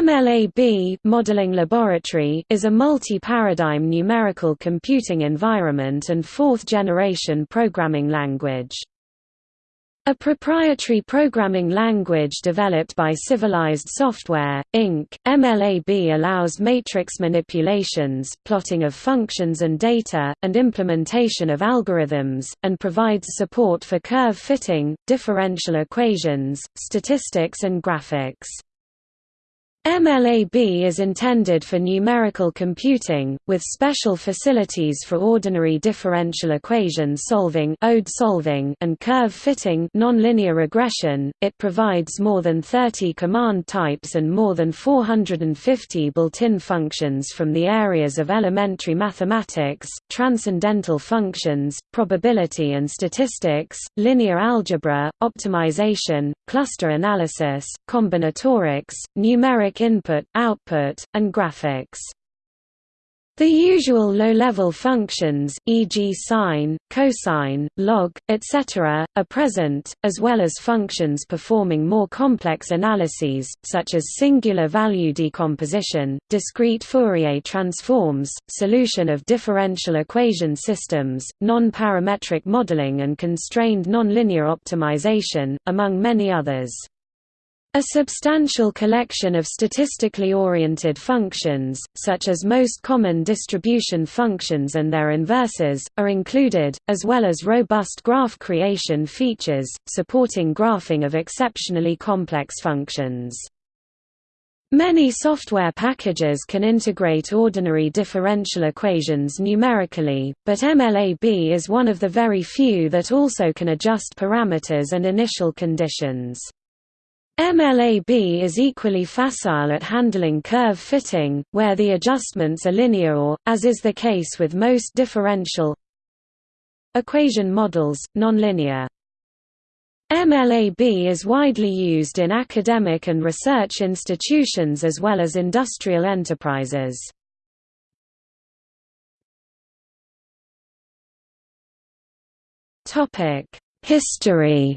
MLAB modeling laboratory is a multi-paradigm numerical computing environment and fourth-generation programming language. A proprietary programming language developed by Civilized Software, Inc., MLAB allows matrix manipulations, plotting of functions and data, and implementation of algorithms, and provides support for curve fitting, differential equations, statistics and graphics. MLAB is intended for numerical computing, with special facilities for ordinary differential equation solving, ODE solving and curve fitting nonlinear regression. It provides more than 30 command types and more than 450 built-in functions from the areas of elementary mathematics, transcendental functions, probability and statistics, linear algebra, optimization, cluster analysis, combinatorics, numeric input, output, and graphics. The usual low-level functions, e.g. sine, cosine, log, etc., are present, as well as functions performing more complex analyses, such as singular value decomposition, discrete Fourier transforms, solution of differential equation systems, non-parametric modeling and constrained nonlinear optimization, among many others. A substantial collection of statistically oriented functions, such as most common distribution functions and their inverses, are included, as well as robust graph creation features, supporting graphing of exceptionally complex functions. Many software packages can integrate ordinary differential equations numerically, but MLAB is one of the very few that also can adjust parameters and initial conditions. MLAB is equally facile at handling curve fitting, where the adjustments are linear or, as is the case with most differential equation models, nonlinear. MLAB is widely used in academic and research institutions as well as industrial enterprises. History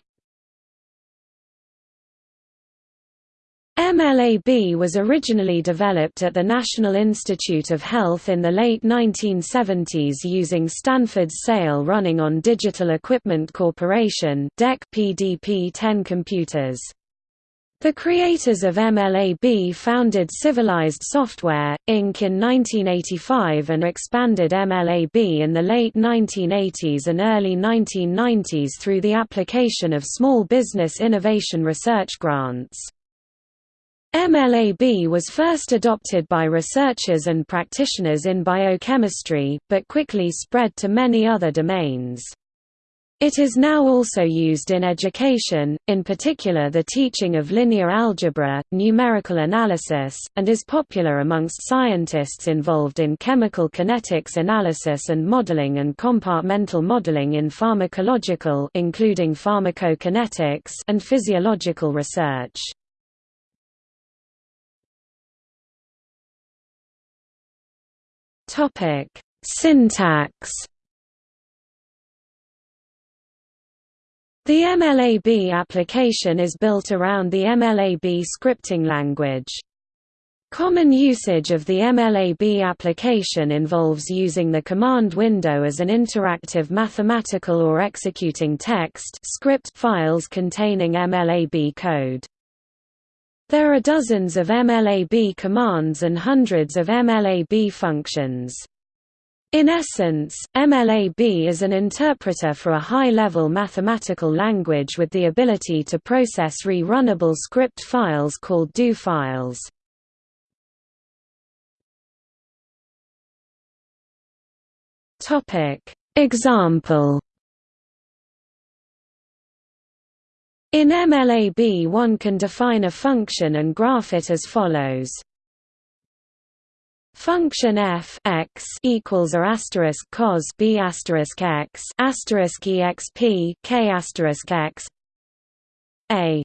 MLAB was originally developed at the National Institute of Health in the late 1970s using Stanford's SAIL running on Digital Equipment Corporation PDP-10 computers. The creators of MLAB founded Civilized Software, Inc. in 1985 and expanded MLAB in the late 1980s and early 1990s through the application of small business innovation research grants. MLAB was first adopted by researchers and practitioners in biochemistry, but quickly spread to many other domains. It is now also used in education, in particular the teaching of linear algebra, numerical analysis, and is popular amongst scientists involved in chemical kinetics analysis and modeling and compartmental modeling in pharmacological including pharmacokinetics and physiological research. Topic: Syntax. The MLAB application is built around the MLAB scripting language. Common usage of the MLAB application involves using the command window as an interactive mathematical or executing text script files containing MLAB code. There are dozens of MLAB commands and hundreds of MLAB functions. In essence, MLAB is an interpreter for a high-level mathematical language with the ability to process re-runnable script files called do files. Example In MLAB one can define a function and graph it as follows. Function f x equals a asterisk cos b asterisk x asterisk exp k asterisk x a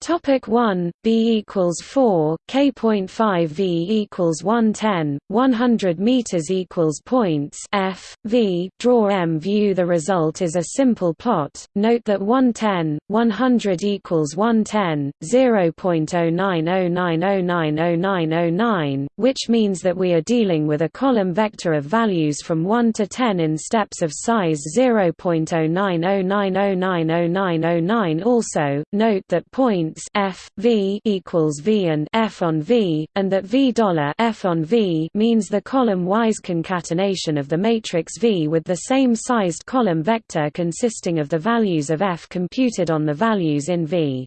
Topic 1 B equals 4 K.5 V equals 110 100 meters equals points F V. Draw M view the result is a simple plot. Note that 110 100 equals 110 0.0909090909 which means that we are dealing with a column vector of values from 1 to 10 in steps of size 0.0909090909 also note that points f v equals v and f on v, and that v dollar f on v means the column-wise concatenation of the matrix V with the same sized column vector consisting of the values of f computed on the values in V.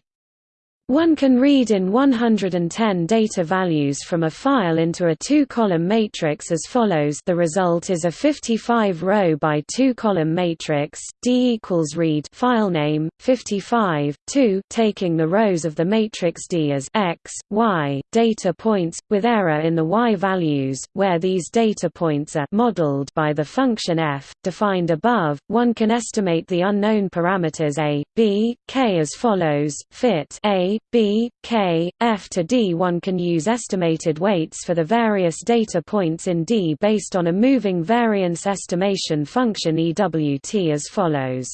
One can read in 110 data values from a file into a two-column matrix as follows. The result is a 55-row by two-column matrix, D equals read filename, 55, 2 taking the rows of the matrix D as x, y, data points, with error in the y values, where these data points are modeled by the function f, defined above, one can estimate the unknown parameters a, b, k as follows, fit a, B, K, F to D. One can use estimated weights for the various data points in D based on a moving variance estimation function EWT as follows.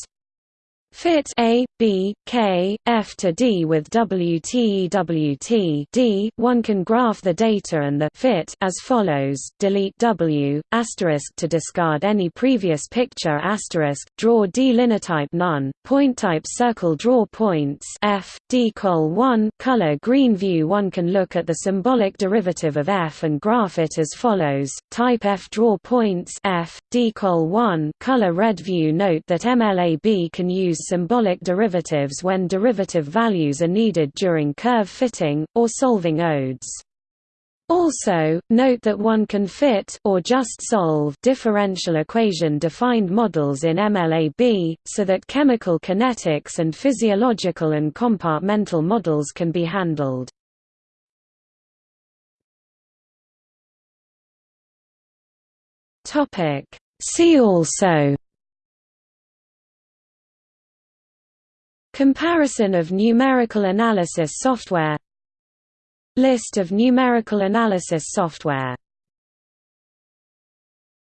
Fit A, B, K, F to D with WTEWT D. One can graph the data and the fit as follows: delete W asterisk to discard any previous picture asterisk draw D linetype none point type circle draw points F D col 1 color green view. One can look at the symbolic derivative of F and graph it as follows: type F draw points F D col 1 color red view. Note that MLAB can use symbolic derivatives when derivative values are needed during curve fitting, or solving odes. Also, note that one can fit or just solve differential equation defined models in MLAB, so that chemical kinetics and physiological and compartmental models can be handled. See also Comparison of numerical analysis software. List of numerical analysis software